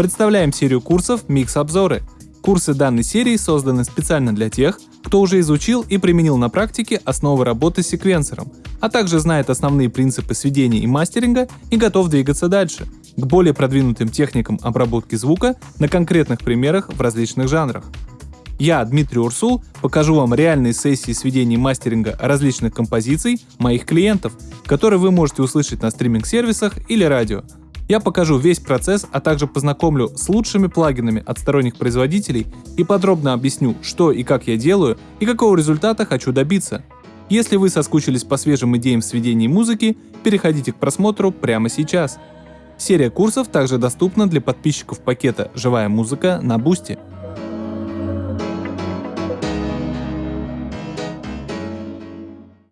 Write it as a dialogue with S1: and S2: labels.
S1: Представляем серию курсов «Микс-обзоры». Курсы данной серии созданы специально для тех, кто уже изучил и применил на практике основы работы с секвенсором, а также знает основные принципы сведения и мастеринга и готов двигаться дальше, к более продвинутым техникам обработки звука на конкретных примерах в различных жанрах. Я, Дмитрий Урсул, покажу вам реальные сессии сведения и мастеринга различных композиций моих клиентов, которые вы можете услышать на стриминг-сервисах или радио. Я покажу весь процесс, а также познакомлю с лучшими плагинами от сторонних производителей и подробно объясню, что и как я делаю и какого результата хочу добиться. Если вы соскучились по свежим идеям в сведении музыки, переходите к просмотру прямо сейчас. Серия курсов также доступна для подписчиков пакета «Живая музыка» на Boosty.